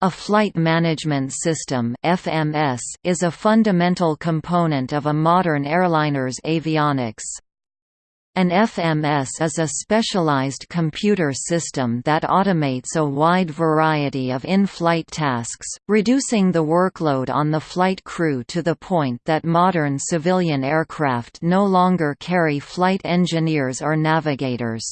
A flight management system (FMS) is a fundamental component of a modern airliner's avionics. An FMS is a specialized computer system that automates a wide variety of in-flight tasks, reducing the workload on the flight crew to the point that modern civilian aircraft no longer carry flight engineers or navigators.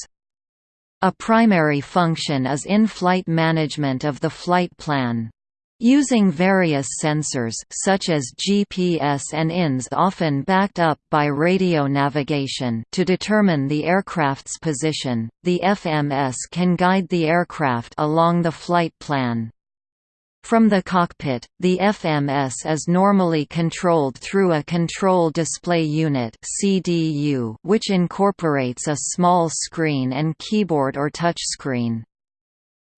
A primary function is in-flight management of the flight plan. Using various sensors such as GPS and INS often backed up by radio navigation to determine the aircraft's position, the FMS can guide the aircraft along the flight plan. From the cockpit, the FMS is normally controlled through a Control Display Unit (CDU), which incorporates a small screen and keyboard or touchscreen.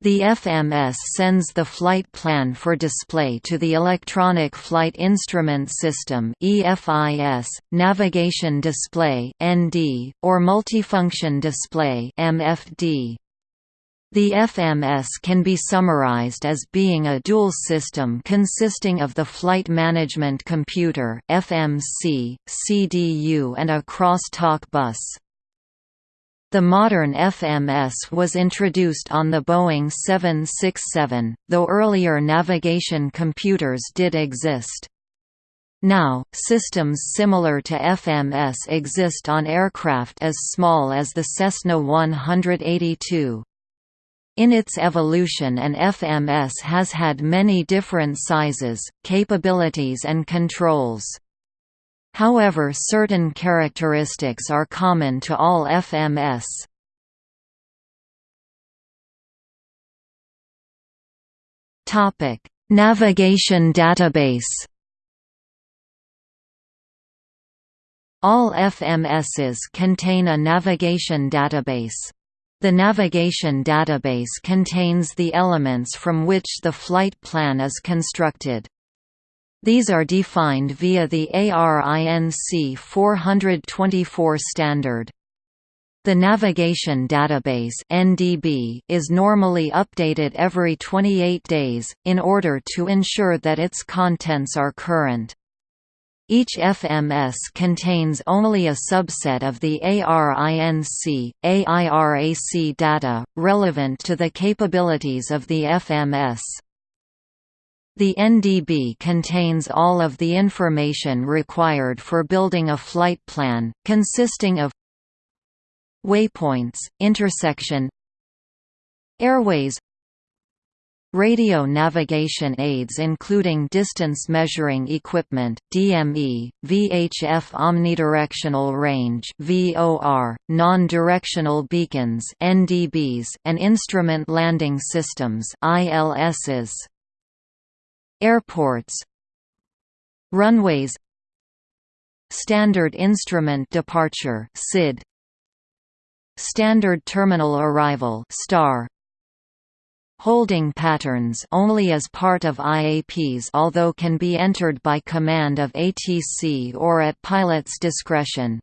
The FMS sends the flight plan for display to the Electronic Flight Instrument System (EFIS), Navigation Display (ND), or Multifunction Display (MFD). The FMS can be summarized as being a dual system consisting of the Flight Management Computer FMC, CDU and a cross-talk bus. The modern FMS was introduced on the Boeing 767, though earlier navigation computers did exist. Now, systems similar to FMS exist on aircraft as small as the Cessna 182. In its evolution an FMS has had many different sizes, capabilities and controls. However certain characteristics are common to all FMS. Navigation database All FMSs contain a navigation database. The navigation database contains the elements from which the flight plan is constructed. These are defined via the ARINC 424 standard. The Navigation Database (NDB) is normally updated every 28 days in order to ensure that its contents are current. Each FMS contains only a subset of the ARINC, AIRAC data, relevant to the capabilities of the FMS. The NDB contains all of the information required for building a flight plan, consisting of waypoints, intersection airways Radio navigation aids including distance measuring equipment DME, VHF omnidirectional range VOR, non-directional beacons NDBs, and instrument landing systems ILSs. Airports. Runways. Standard Instrument Departure SID Standard Terminal Arrival STAR Holding patterns only as part of IAPs although can be entered by command of ATC or at pilot's discretion.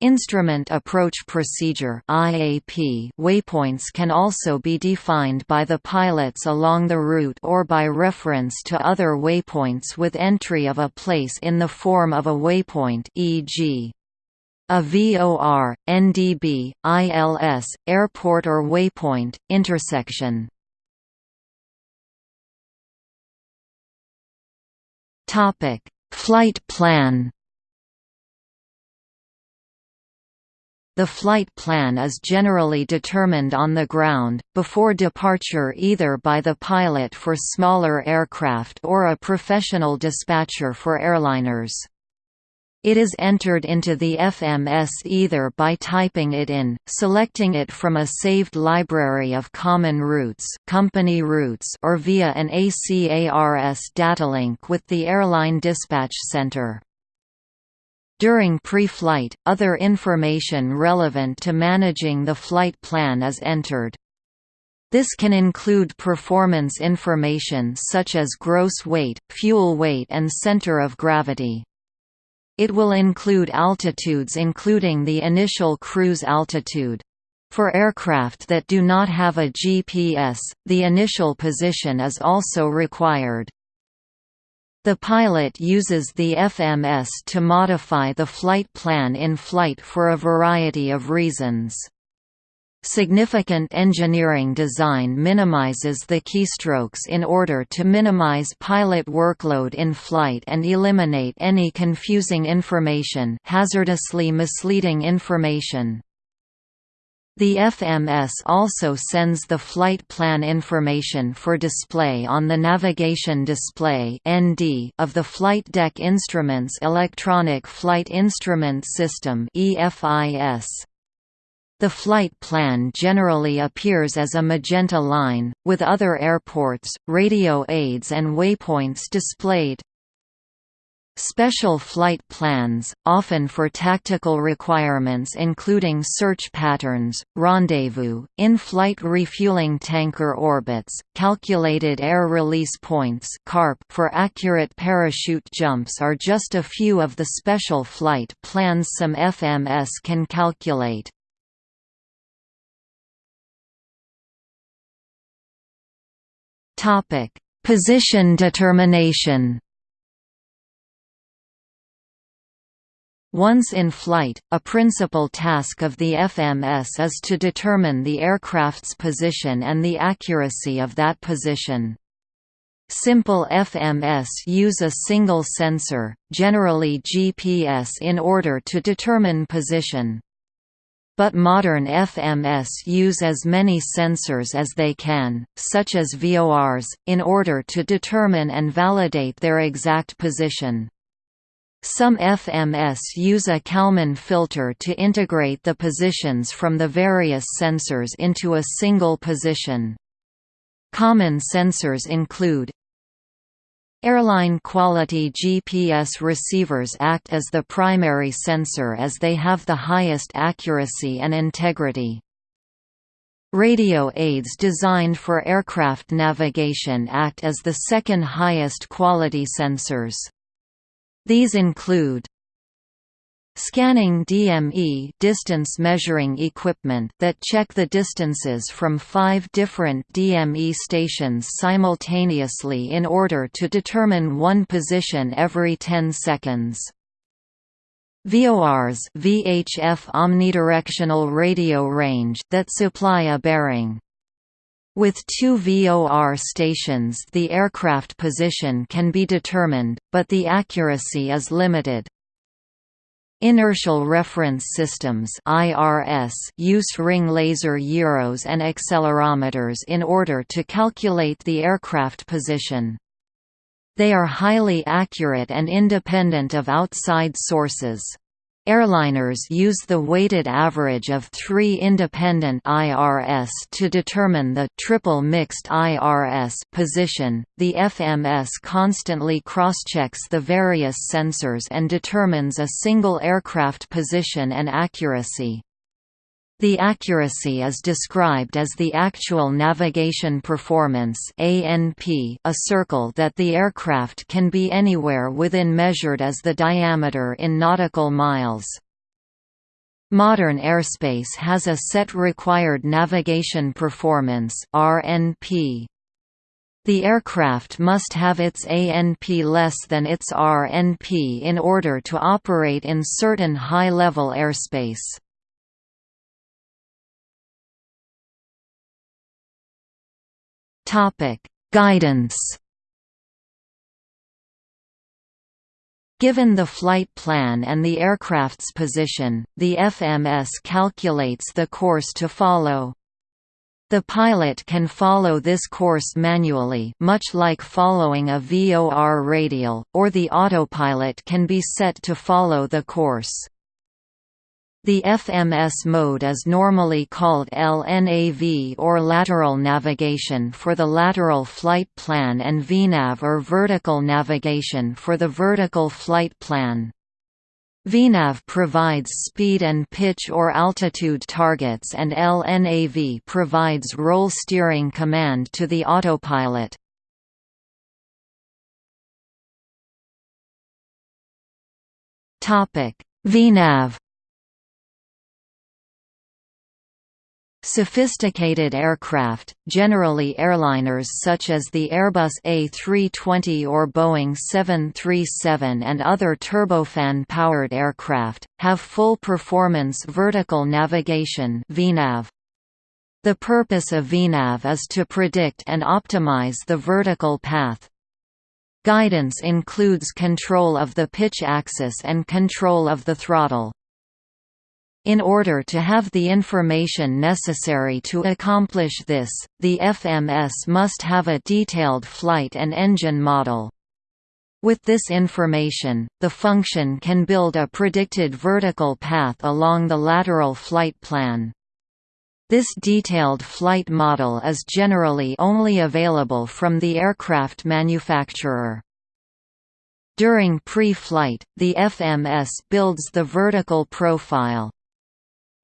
Instrument Approach Procedure IAP waypoints can also be defined by the pilots along the route or by reference to other waypoints with entry of a place in the form of a waypoint e.g. A VOR, NDB, ILS, airport or waypoint, intersection. Topic: Flight plan. The flight plan is generally determined on the ground, before departure either by the pilot for smaller aircraft or a professional dispatcher for airliners. It is entered into the FMS either by typing it in, selecting it from a saved library of common routes, company routes or via an ACARS datalink with the airline dispatch center. During pre-flight, other information relevant to managing the flight plan is entered. This can include performance information such as gross weight, fuel weight and center of gravity. It will include altitudes including the initial cruise altitude. For aircraft that do not have a GPS, the initial position is also required. The pilot uses the FMS to modify the flight plan in flight for a variety of reasons. Significant engineering design minimizes the keystrokes in order to minimize pilot workload in flight and eliminate any confusing information hazardously misleading information. The FMS also sends the flight plan information for display on the navigation display of the flight deck instruments Electronic Flight Instrument System (EFIS). The flight plan generally appears as a magenta line, with other airports, radio aids and waypoints displayed. Special flight plans, often for tactical requirements including search patterns, rendezvous, in-flight refueling tanker orbits, calculated air release points for accurate parachute jumps are just a few of the special flight plans some FMS can calculate. Position determination Once in flight, a principal task of the FMS is to determine the aircraft's position and the accuracy of that position. Simple FMS use a single sensor, generally GPS in order to determine position. But modern FMS use as many sensors as they can, such as VORs, in order to determine and validate their exact position. Some FMS use a Kalman filter to integrate the positions from the various sensors into a single position. Common sensors include Airline quality GPS receivers act as the primary sensor as they have the highest accuracy and integrity. Radio aids designed for aircraft navigation act as the second highest quality sensors. These include Scanning DME distance measuring equipment that check the distances from five different DME stations simultaneously in order to determine one position every 10 seconds. VORs VHF omnidirectional radio range that supply a bearing. With two VOR stations the aircraft position can be determined, but the accuracy is limited. Inertial Reference Systems (IRS) use ring laser gyros and accelerometers in order to calculate the aircraft position. They are highly accurate and independent of outside sources. Airliners use the weighted average of three independent IRS to determine the triple mixed IRS position. The FMS constantly crosschecks the various sensors and determines a single aircraft position and accuracy. The accuracy is described as the actual navigation performance ANP, a circle that the aircraft can be anywhere within measured as the diameter in nautical miles. Modern airspace has a set required navigation performance RNP. The aircraft must have its ANP less than its RNP in order to operate in certain high-level airspace. Topic: Guidance. Given the flight plan and the aircraft's position, the FMS calculates the course to follow. The pilot can follow this course manually much like following a VOR radial, or the autopilot can be set to follow the course. The FMS mode is normally called LNAV or lateral navigation for the lateral flight plan and VNAV or vertical navigation for the vertical flight plan. VNAV provides speed and pitch or altitude targets and LNAV provides roll steering command to the autopilot. VNAV Sophisticated aircraft, generally airliners such as the Airbus A320 or Boeing 737 and other turbofan-powered aircraft, have full-performance vertical navigation VNAV. The purpose of VNAV is to predict and optimize the vertical path. Guidance includes control of the pitch axis and control of the throttle. In order to have the information necessary to accomplish this, the FMS must have a detailed flight and engine model. With this information, the function can build a predicted vertical path along the lateral flight plan. This detailed flight model is generally only available from the aircraft manufacturer. During pre-flight, the FMS builds the vertical profile.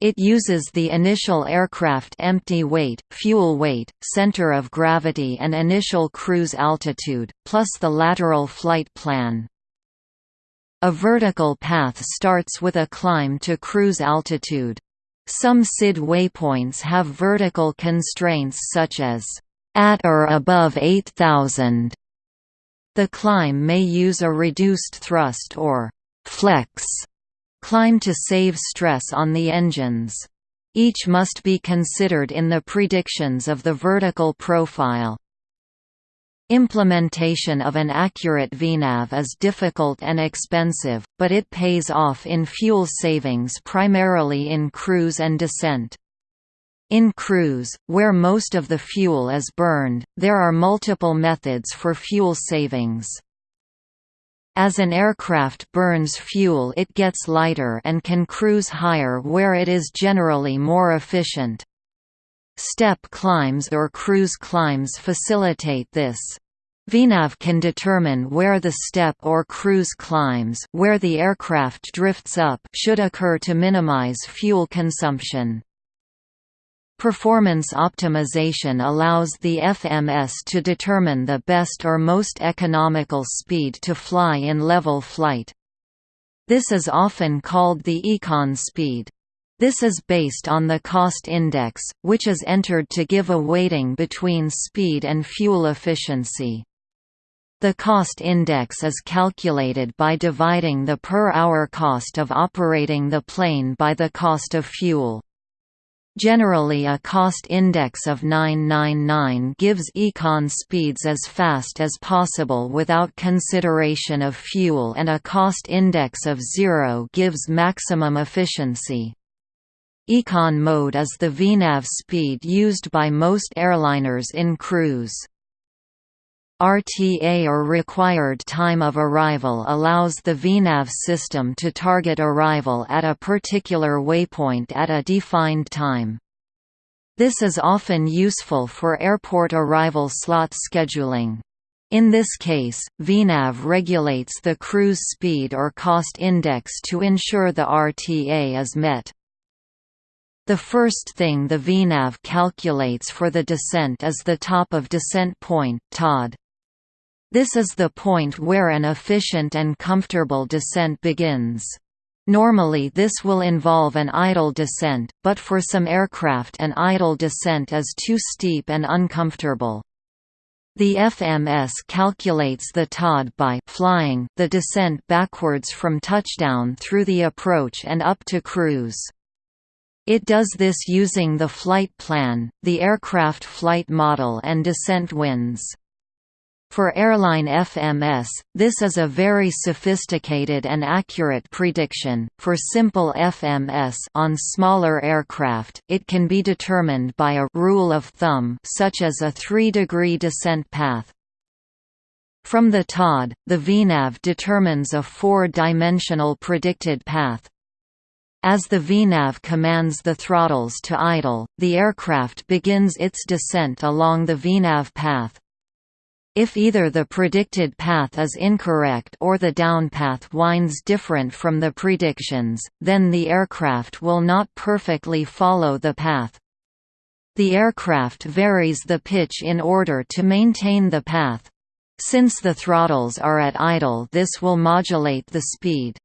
It uses the initial aircraft empty weight, fuel weight, center of gravity and initial cruise altitude, plus the lateral flight plan. A vertical path starts with a climb to cruise altitude. Some SID waypoints have vertical constraints such as, "...at or above 8,000". The climb may use a reduced thrust or «flex» climb to save stress on the engines. Each must be considered in the predictions of the vertical profile. Implementation of an accurate VNAV is difficult and expensive, but it pays off in fuel savings primarily in cruise and descent. In cruise, where most of the fuel is burned, there are multiple methods for fuel savings. As an aircraft burns fuel it gets lighter and can cruise higher where it is generally more efficient. Step climbs or cruise climbs facilitate this. VNAV can determine where the step or cruise climbs where the aircraft drifts up should occur to minimize fuel consumption. Performance optimization allows the FMS to determine the best or most economical speed to fly in level flight. This is often called the econ speed. This is based on the cost index, which is entered to give a weighting between speed and fuel efficiency. The cost index is calculated by dividing the per-hour cost of operating the plane by the cost of fuel. Generally a cost index of 999 gives econ speeds as fast as possible without consideration of fuel and a cost index of 0 gives maximum efficiency. Econ mode is the VNAV speed used by most airliners in cruise. RTA or required time of arrival allows the VNAV system to target arrival at a particular waypoint at a defined time. This is often useful for airport arrival slot scheduling. In this case, VNAV regulates the cruise speed or cost index to ensure the RTA is met. The first thing the VNAV calculates for the descent is the top of descent point TOD. This is the point where an efficient and comfortable descent begins. Normally this will involve an idle descent, but for some aircraft an idle descent is too steep and uncomfortable. The FMS calculates the TOD by flying the descent backwards from touchdown through the approach and up to cruise. It does this using the flight plan, the aircraft flight model and descent winds. For airline FMS, this is a very sophisticated and accurate prediction. For simple FMS on smaller aircraft, it can be determined by a rule of thumb such as a 3-degree descent path. From the TOD, the VNAV determines a four-dimensional predicted path. As the VNAV commands the throttles to idle, the aircraft begins its descent along the VNAV path. If either the predicted path is incorrect or the downpath winds different from the predictions, then the aircraft will not perfectly follow the path. The aircraft varies the pitch in order to maintain the path. Since the throttles are at idle this will modulate the speed.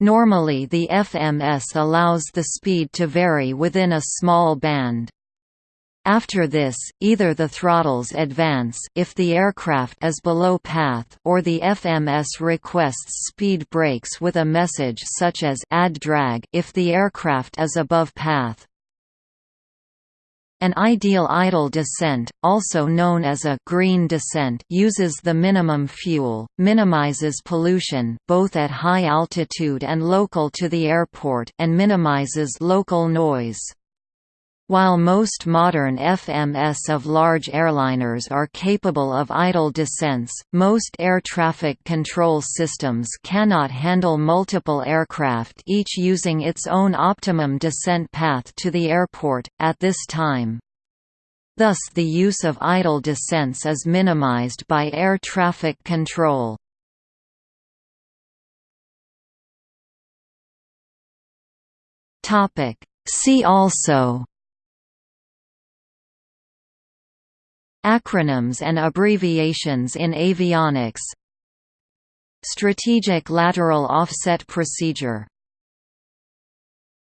Normally the FMS allows the speed to vary within a small band. After this, either the throttles advance if the aircraft is below path or the FMS requests speed brakes with a message such as add drag if the aircraft is above path. An ideal idle descent, also known as a green descent uses the minimum fuel, minimizes pollution both at high altitude and local to the airport and minimizes local noise. While most modern FMS of large airliners are capable of idle descents, most air traffic control systems cannot handle multiple aircraft each using its own optimum descent path to the airport, at this time. Thus the use of idle descents is minimized by air traffic control. See also Acronyms and abbreviations in avionics. Strategic lateral offset procedure